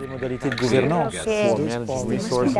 Les modalités de gouvernance C'est- pour manage resources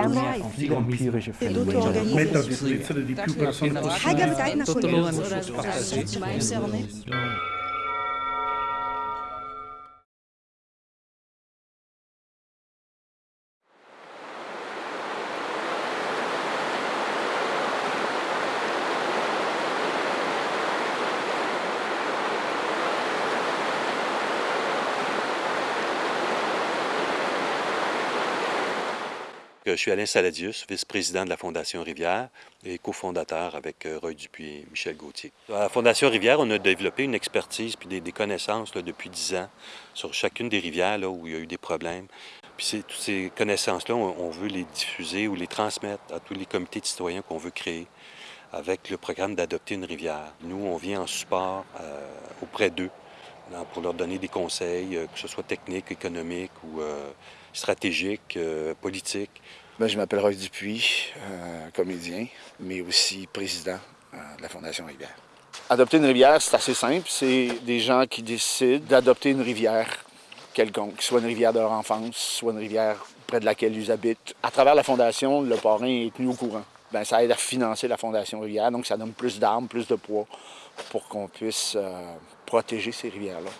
Je suis Alain Saladius, vice-président de la Fondation Rivière et cofondateur avec euh, Roy Dupuis et Michel Gauthier. À la Fondation Rivière, on a développé une expertise puis des, connaissances depuis 10 ans sur chacune des rivières où il y a eu des problèmes. Puis toutes ces connaissances-là, on, veut les diffuser ou les transmettre à tous les comités de citoyens qu'on veut créer avec le programme d'adopter une rivière. Nous, on vient en support euh, auprès d'eux pour leur donner des conseils, euh, que ce soit techniques, économiques ou stratégiques, euh, politiques. Ben, je m'appelle Roy Dupuis, euh, comédien, mais aussi président euh, de la Fondation Rivière. Adopter une rivière, c'est assez simple. C'est des gens qui décident d'adopter une rivière quelconque, soit une rivière de leur enfance, soit une rivière près de laquelle ils habitent. À travers la Fondation, le parrain est tenu au courant. Ben, ça aide à financer la Fondation Rivière, donc ça donne plus d'armes, plus de poids pour qu'on puisse euh, protéger ces rivières-là.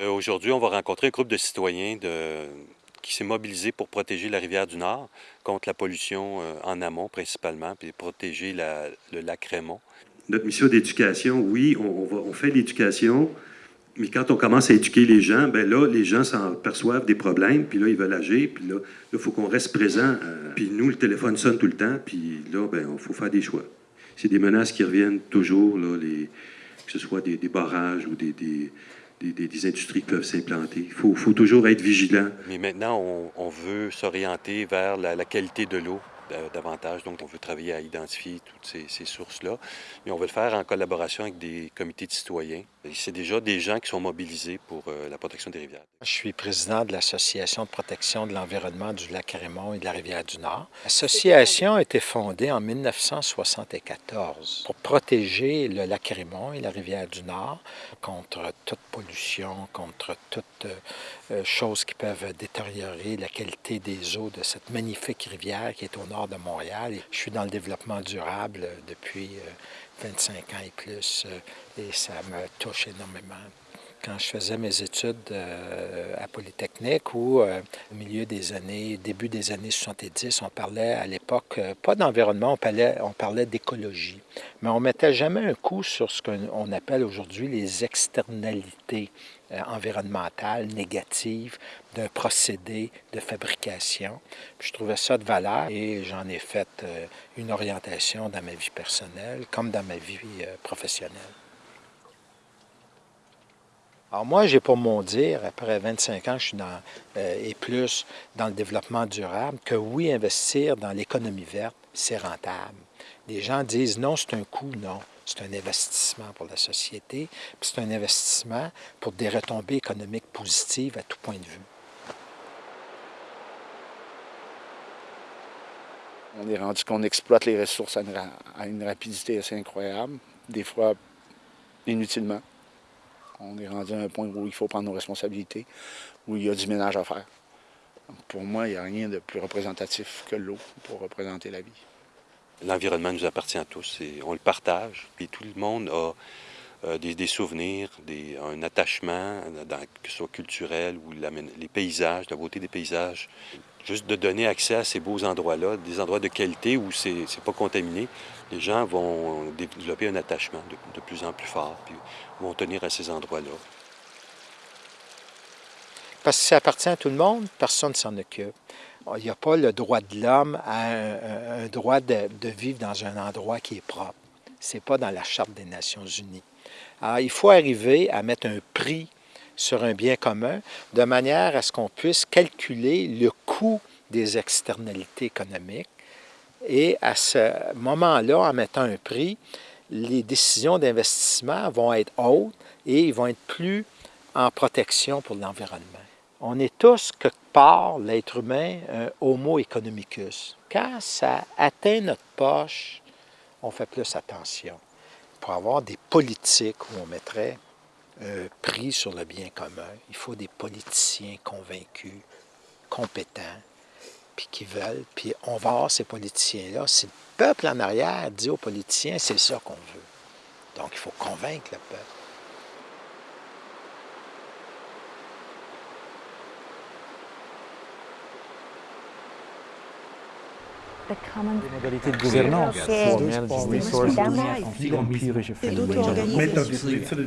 Euh, Aujourd'hui, on va rencontrer un groupe de citoyens de- qui s'est mobilisé pour protéger la rivière du Nord contre la pollution euh, en amont principalement, puis protéger le lac Raymond. Notre mission d'éducation, oui, on, on va- fait l'éducation, mais quand on commence à éduquer les gens, ben là, les gens s'en perçoivent des problèmes, puis là, ils veulent agir, puis là, il faut qu'on reste présent. euh, puis nous, le téléphone sonne tout le temps, puis là, ben, il faut faire des choix. C'est des menaces qui reviennent toujours, là, que ce soit des, barrages ou des, des- des- industries qui peuvent s'implanter. Il faut, faut toujours être vigilant. Mais maintenant, on, veut s'orienter vers la, qualité de l'eau davantage. Donc, on veut travailler à identifier toutes ces, ces sources-là. Mais on veut le faire en collaboration avec des comités de citoyens. Et C'est déjà des gens qui sont mobilisés pour euh, la protection des rivières. Je suis président de l'Association de protection de l'environnement du lac Raymond et de la rivière du Nord. L'association a été fondée en 1974 pour protéger le lac Raymond et la rivière du Nord contre toute pollution, contre toute euh, euh, chose qui peuvent détériorer la qualité des eaux de cette magnifique rivière qui est au nord de Montréal. Je suis dans le développement durable euh, depuis euh, 25 ans et plus euh, et ça me touche énormément quand je faisais mes études euh, à Polytechnique ou euh, au milieu des années, début des années 70, on parlait à l'époque, euh, pas d'environnement, on parlait, on parlait d'écologie. Mais on mettait jamais un coup sur ce qu'on appelle aujourd'hui les externalités environnementales négatives d'un procédé de fabrication. Je trouvais ça de valeur et j'en ai fait une orientation dans ma vie personnelle comme dans ma vie professionnelle. Alors moi, j'ai pour mon dire, après 25 ans, je suis dans, euh, et plus dans le développement durable, que oui, investir dans l'économie verte, c'est rentable. Les gens disent non, c'est un coût, non. C'est un investissement pour la société, puis c'est un investissement pour des retombées économiques positives à tout point de vue. On est rendu qu'on exploite les ressources à une, ra- à une rapidité assez incroyable, des fois inutilement. On est rendu à un point où il faut prendre nos responsabilités, où il y a du ménage à faire. Pour moi, il n'y a rien de plus représentatif que l'eau pour représenter la vie. L'environnement nous appartient à tous et on le partage. Puis tout le monde a euh, des, souvenirs, un attachement, que ce soit culturel ou les paysages, la beauté des paysages. Juste de donner accès à ces beaux endroits-là, des endroits de qualité où c'est pas contaminé, les gens vont développer un attachement de, plus en plus fort, puis vont tenir à ces endroits-là. Parce que ça appartient à tout le monde, personne ne s'en occupe. Il n'y a pas le droit de l'homme à un droit de, de vivre dans un endroit qui est propre. Ce n'est pas dans la Charte des Nations Unies. Alors, il faut arriver à mettre un prix sur un bien commun de manière à ce qu'on puisse calculer le coût des externalités économiques. Et à ce moment-là, en mettant un prix, les décisions d'investissement vont être hautes et ils vont être plus en protection pour l'environnement. On est tous, quelque part, l'être humain, un homo economicus. Quand ça atteint notre poche, on fait plus attention. Pour avoir des politiques où on mettrait euh, pris sur le bien commun. Il faut des politiciens convaincus, compétents, puis qui veulent. Puis on va avoir ces politiciens-là. Si le peuple en arrière dit aux politiciens, c'est ça qu'on veut. Donc il faut convaincre le peuple. The di governanza, resources, conflitti empirici e fenomeni. Mettere a disposizione.